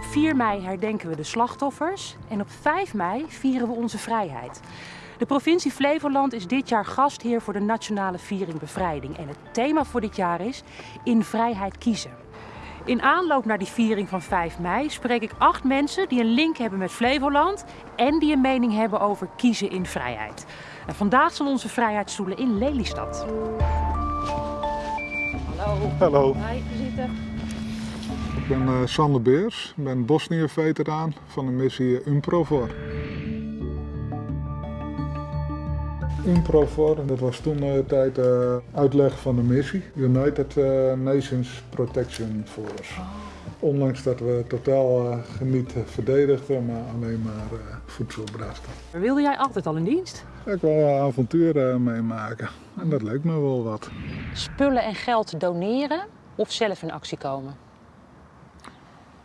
Op 4 mei herdenken we de slachtoffers en op 5 mei vieren we onze vrijheid. De provincie Flevoland is dit jaar gastheer voor de Nationale Viering Bevrijding. En het thema voor dit jaar is In Vrijheid Kiezen. In aanloop naar die viering van 5 mei spreek ik acht mensen die een link hebben met Flevoland en die een mening hebben over kiezen in vrijheid. En vandaag zijn onze vrijheidsstoelen in Lelystad. Hallo. Hallo, Hi, zitten. Ik ben eh, Sander Beers, ik ben Bosnië-veteraan van de missie UNPROFOR. UNPROFOR, dat was toen de tijd eh, uitleg van de missie, United eh, Nations Protection Force. Ondanks dat we totaal eh, niet verdedigden, maar alleen maar eh, voedsel brachten. Wilde jij altijd al in dienst? Ik wil avonturen meemaken en dat leek me wel wat. Spullen en geld doneren of zelf in actie komen?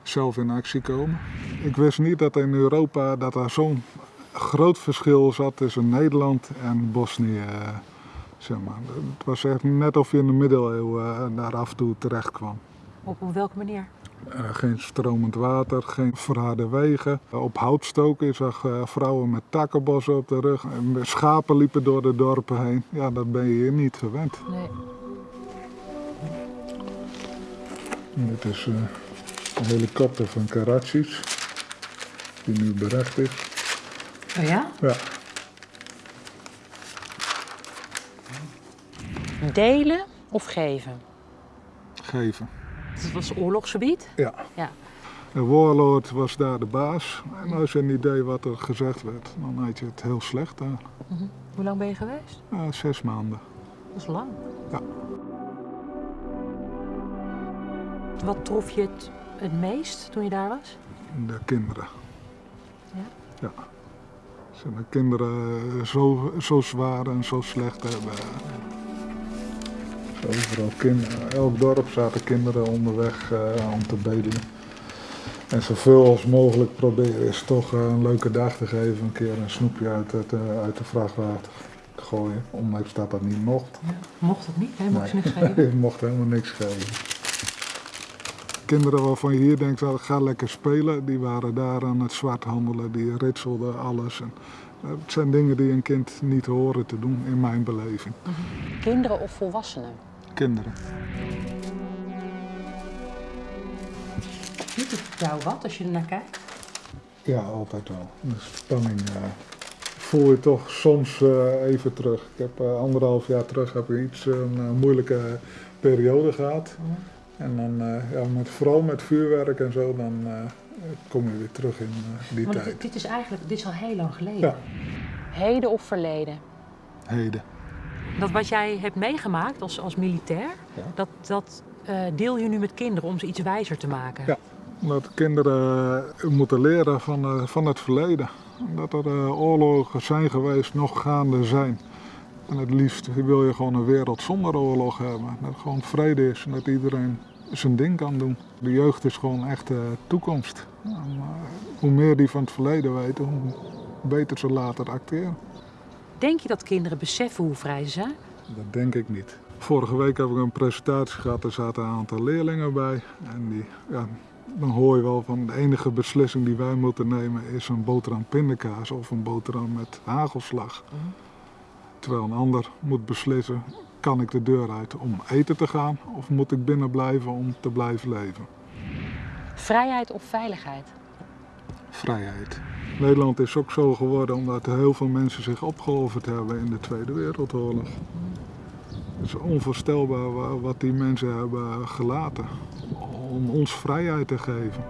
Zelf in actie komen. Ik wist niet dat in Europa dat er zo'n groot verschil zat tussen Nederland en Bosnië. eh, Zeg maar. Het was echt net of je in de middeleeuwen eh, daar af en toe terecht kwam. Op, welke manier? Eh, geen stromend water, geen verharde wegen. Eh, op hout stoken, je zag eh, vrouwen met takkenbossen op de rug. En schapen liepen door de dorpen heen. Ja, dat ben je hier niet gewend. Nee. Dit is eh, een helikopter van Karadzic, die nu berecht is. Oh ja? Ja. Delen of geven? geven. Het was oorlogsgebied. Ja. Ja. De warlord was daar de baas. En als je een idee wat er gezegd werd, dan had je het heel slecht daar. Hoe lang ben je geweest? Ja, zes maanden. Dat is lang. Ja. Wat trof je het, het meest toen je daar was? De kinderen. Ja? Ja. Ze de kinderen zo, zo zwaar en zo slecht hebben. Overal kinderen. Elk dorp zaten kinderen onderweg eh, om te bedelen. En zoveel als mogelijk proberen is toch eh, een leuke dag te geven. Een keer een snoepje uit, het, eh, uit de vrachtwater gooien. Ondanks dat dat niet mocht. Mocht het niet? hè? Mocht je Nee. niks geven? Mocht helemaal niks geven. Kinderen waarvan je hier denkt, "Ah, ga lekker spelen, die waren daar aan het zwart handelen, die ritselden alles. En, eh, het zijn dingen die een kind niet horen te doen, in mijn beleving. Kinderen of volwassenen? Kinderen. Doet het jou wat als je er naar kijkt? Ja, altijd wel. De spanning eh, voel je toch soms eh, even terug. Ik heb anderhalf jaar terug heb ik iets, een moeilijke periode gehad. En dan, eh, ja, met, vooral met vuurwerk en zo, dan eh, kom je weer terug in eh, die Want tijd. dit, dit is eigenlijk dit is al heel lang geleden. Ja. Heden of verleden? Heden. Dat wat jij hebt meegemaakt als, als militair, Ja. dat, dat eh, deel je nu met kinderen om ze iets wijzer te maken. Ja. Dat kinderen moeten leren van, eh, van het verleden. Dat er eh, oorlogen zijn geweest, nog gaande zijn. En het liefst wil je gewoon een wereld zonder oorlog hebben. Dat gewoon vrede is en dat iedereen zijn ding kan doen. De jeugd is gewoon echt de toekomst. En, hoe meer die van het verleden weten, hoe beter ze later acteren. Denk je dat kinderen beseffen hoe vrij ze zijn? Dat denk ik niet. Vorige week heb ik een presentatie gehad, er zaten een aantal leerlingen bij. En die, ja, dan hoor je wel van de enige beslissing die wij moeten nemen is een boterham pindakaas of een boterham met hagelslag. Terwijl een ander moet beslissen, kan ik de deur uit om eten te gaan of moet ik binnen blijven om te blijven leven? Vrijheid of veiligheid? Vrijheid. Nederland is ook zo geworden omdat heel veel mensen zich opgeofferd hebben in de Tweede Wereldoorlog. Het is onvoorstelbaar wa- wat die mensen hebben gelaten om ons vrijheid te geven.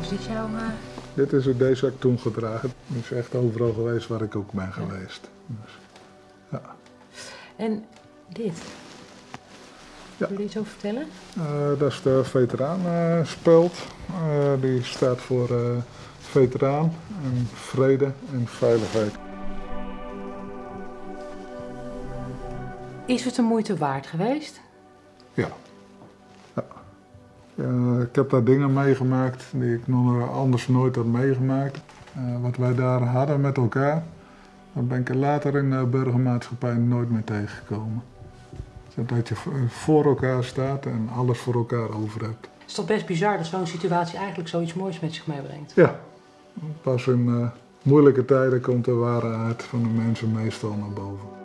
Is dit jouw... Dit is het deze heb ik toen gedragen. Het is echt overal geweest waar ik ook ben geweest. Dus, ja. En dit? Ja. Wil je iets over vertellen? Eh, dat is de veteraanspeld. Eh die staat voor eh, veteraan en vrede en veiligheid. Is het de moeite waard geweest? Ja. Eh, ik heb daar dingen meegemaakt die ik nog anders nooit had meegemaakt. Eh, wat wij daar hadden met elkaar, daar ben ik er later in de burgermaatschappij nooit meer tegengekomen. Dat je voor elkaar staat en alles voor elkaar over hebt. is toch best bizar dat zo'n situatie eigenlijk zoiets moois met zich meebrengt. Ja, pas in uh, moeilijke tijden komt de waarheid van de mensen meestal naar boven.